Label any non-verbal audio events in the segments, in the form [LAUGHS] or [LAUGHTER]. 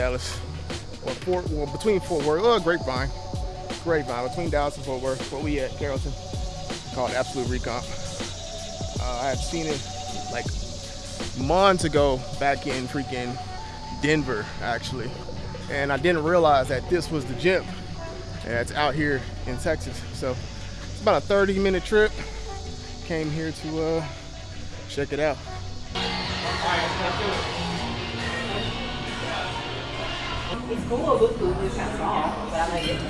Dallas, or Fort, well, between Fort Worth, uh, Grapevine, Grapevine, between Dallas and Fort Worth, where we at, Carrollton, called Absolute Recomp. Uh, I had seen it like months ago back in freaking Denver, actually. And I didn't realize that this was the gym. that's out here in Texas. So it's about a 30 minute trip. Came here to uh, check it out. It's cool, it looks cool, it's kind of small, but I like it.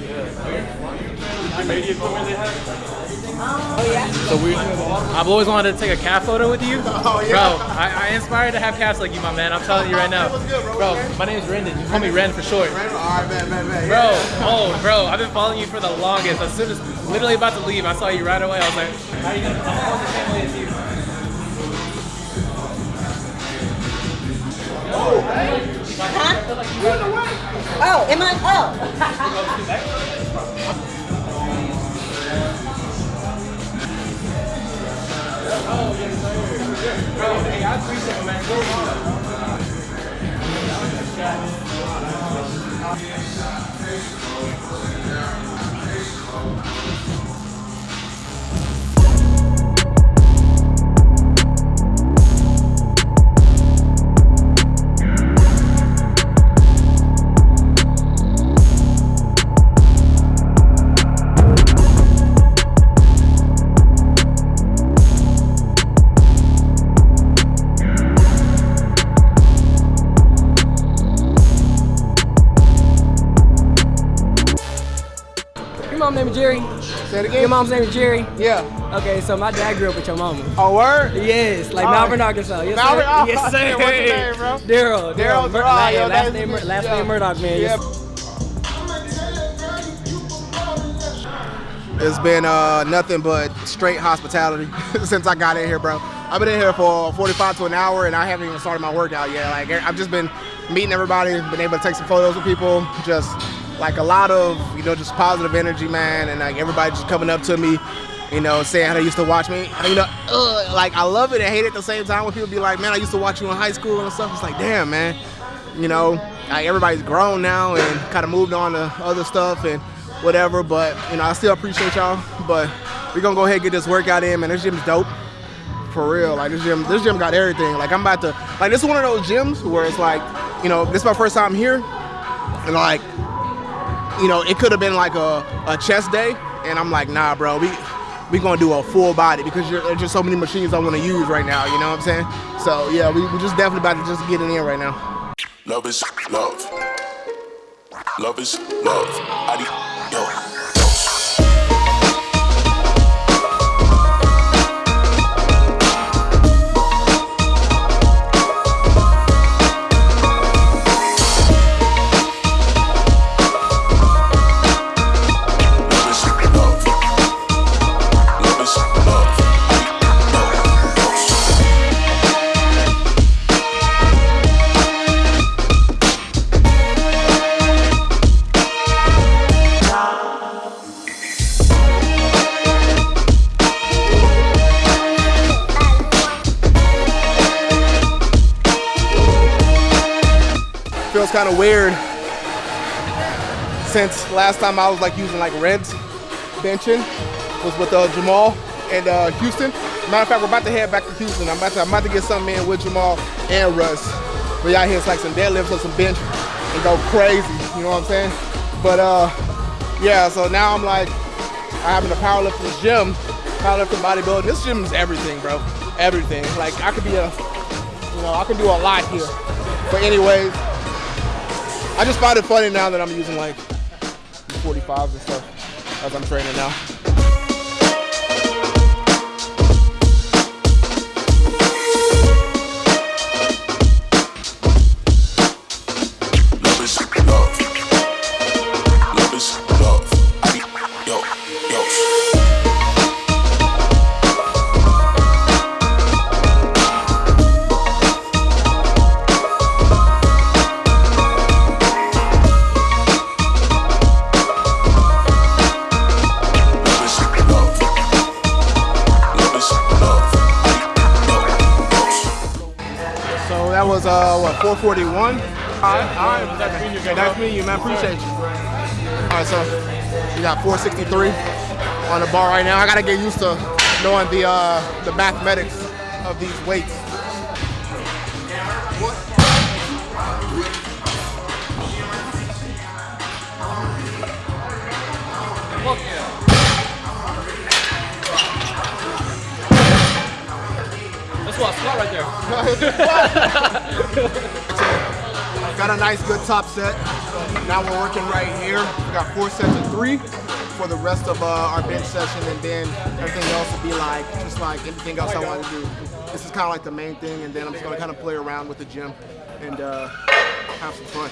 Um, oh, yeah? So we, I've always wanted to take a cat photo with you. [LAUGHS] Oh, yeah. Bro, I, I inspired to have cats like you, my man. I'm telling you right now. What's good, bro? Bro, my name is Rendon. You call me Ren for short. All right, man, man, man. Bro, oh, bro, I've been following you for the longest. As soon as, literally about to leave, I saw you right away. I was like, how are you doing? I'm going the same way as you. Am I? Oh. Bro, hey, I appreciate it, man. Go Your Jerry. Say it again. Your mom's name is Jerry. Yeah. Okay, so my dad grew up with your mama. Oh, word? Yes, like Oh. Malvern, Arkansas. Yes, Malvern, sir. oh, yes, sir. what's your name, bro? [LAUGHS] Daryl. Daryl, Mur- last, yo, last name, Mur- last yeah. name Murdoch, man. Yeah. It's been uh, nothing but straight hospitality [LAUGHS] since I got in here, bro. I've been in here for 45 to an hour, and I haven't even started my workout yet. Like I've just been meeting everybody, been able to take some photos with people, just like a lot of you know just positive energy, man, and like everybody just coming up to me, you know, saying how they used to watch me. You know, ugh, like I love it and hate it at the same time when people be like, man, I used to watch you in high school and stuff. It's like, damn, man, you know, like everybody's grown now and kind of moved on to other stuff and whatever. But you know, I still appreciate y'all. But we're gonna go ahead and get this workout in, man. This gym's dope. For real, like this gym, this gym got everything. Like I'm about to, like this is one of those gyms where it's like, you know, this is my first time here, and like, you know, it could have been like a, a chest day, and I'm like, nah, bro, we we gonna do a full body because there's just so many machines I want to use right now. You know what I'm saying? So yeah, we we just definitely about to just get it in right now. Love is love. Love is love. Love feels kind of weird since last time I was like using like Reds benching was with uh, Jamal and uh, Houston. Matter of fact, we're about to head back to Houston. I'm about to, I'm about to get something in with Jamal and Russ. We out here, it's like some deadlifts or some bench and go crazy. You know what I'm saying? But uh, yeah. So now I'm like, I having a powerlifting gym, powerlifting, bodybuilding. This gym is everything, bro. Everything. Like I could be a, you know, I can do a lot here. But anyways, I just find it funny now that I'm using like 45s and stuff as I'm training now. 441. All right, all right. Nice meeting you, nice meeting you, man. Appreciate you. All right, so we got 463 on the bar right now. I gotta get used to knowing the uh, the mathematics of these weights. Squat right there. [LAUGHS] Got a nice good top set. Now we're working right here. We got four sets of three for the rest of uh, our bench session, and then everything else will be like just like anything else I want to do. This is kind of like the main thing, and then I'm just gonna kind of play around with the gym and uh, have some fun.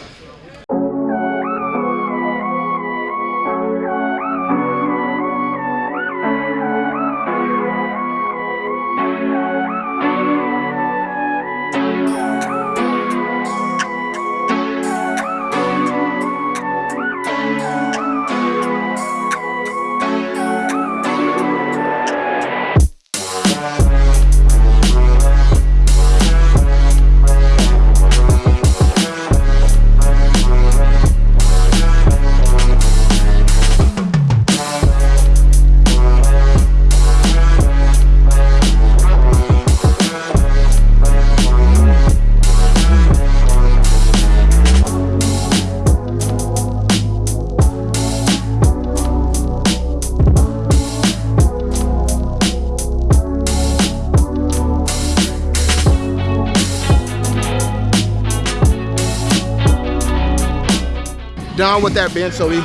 Done with that bench, so we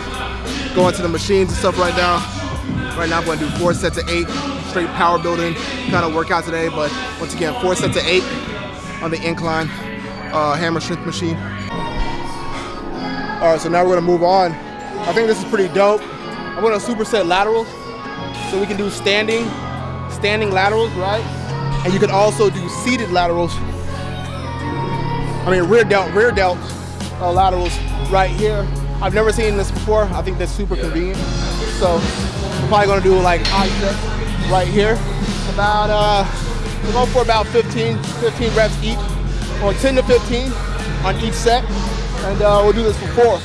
go into the machines and stuff right now. Right now I'm gonna do four sets of eight, straight power building kind of workout today, but once again, four sets of eight on the incline uh, hammer strength machine. All right, so now we're gonna move on. I think this is pretty dope. I'm gonna superset laterals, so we can do standing, standing laterals, right? And you can also do seated laterals. I mean rear delt, rear delt uh, laterals right here. I've never seen this before. I think that's super convenient. So we're probably gonna do like high set right here. About, uh, we're going for about 15, 15 reps each, or 10 to 15 on each set. And uh, we'll do this for four.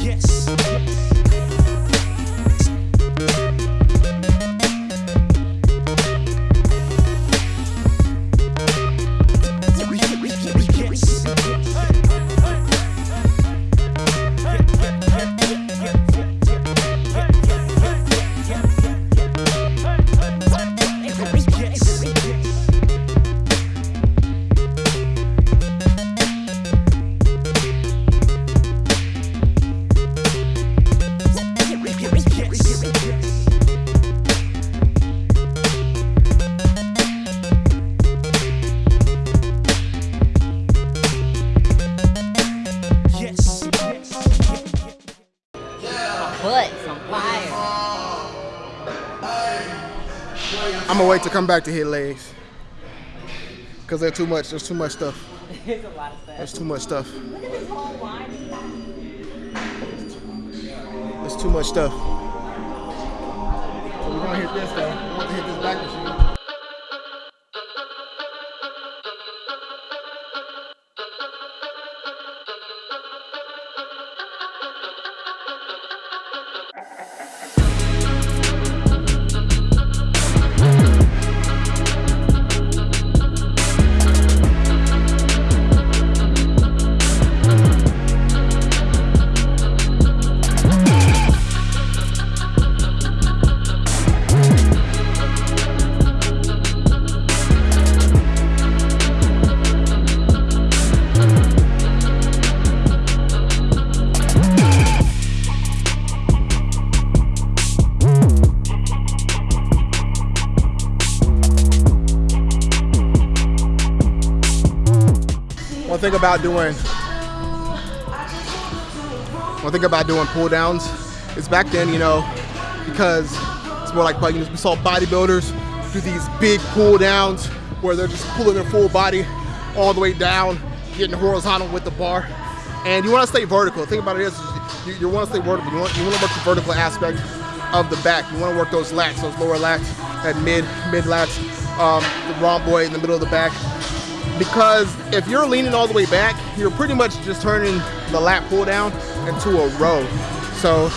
Yes. Yes. Gonna wait to come back to hit legs. Cause there's too much, there's too much stuff. [LAUGHS] There's a lot of stuff. There's too much stuff. Look at this whole line. There's too much stuff. So we're gonna hit this though. Want to hit this back machine. About doing one thing about doing pull downs is back then, you know, because it's more like know, we saw bodybuilders do these big pull downs where they're just pulling their full body all the way down, getting horizontal with the bar. And you want to stay vertical. The thing about it is, you, you want to stay vertical. You want, you want to work the vertical aspect of the back. You want to work those lats, those lower lats, that mid mid lats, um, the rhomboid in the middle of the back. Because if you're leaning all the way back, you're pretty much just turning the lat pull down into a row. So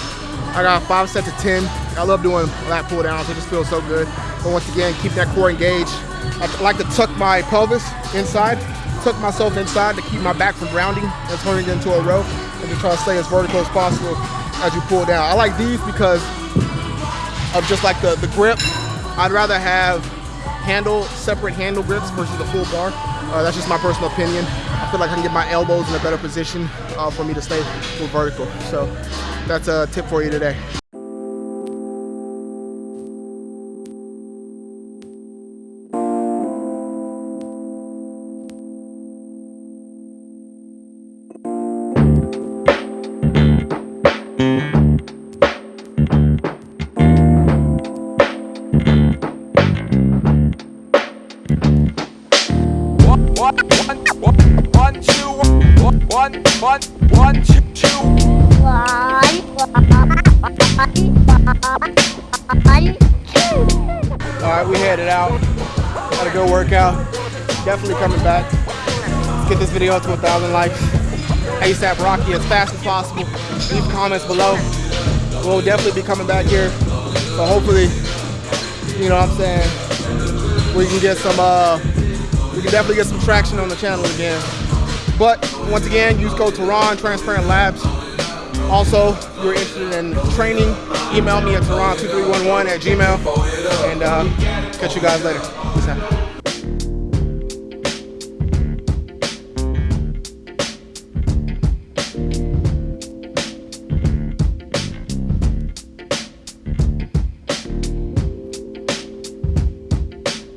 I got five sets of 10. I love doing lat pull downs. It just feels so good. But once again, keep that core engaged. I like to tuck my pelvis inside, tuck myself inside to keep my back from rounding and turning into a row and just try to stay as vertical as possible as you pull down. I like these because of just like the, the grip. I'd rather have handle, separate handle grips versus the full bar. Uh, that's just my personal opinion. I feel like I can get my elbows in a better position uh, for me to stay more vertical. So that's a tip for you today. Headed out. Had a good workout. Definitely coming back. Let's get this video up to 1,000 likes. ASAP Rocky as fast as possible. Leave comments below. We'll definitely be coming back here. So hopefully, you know what I'm saying, we can get some, uh, we can definitely get some traction on the channel again. But once again, use code Tehran, Transparent Labs. Also, if you're interested in training, email me at Tehran2311 at gmail. And uh, catch you guys later.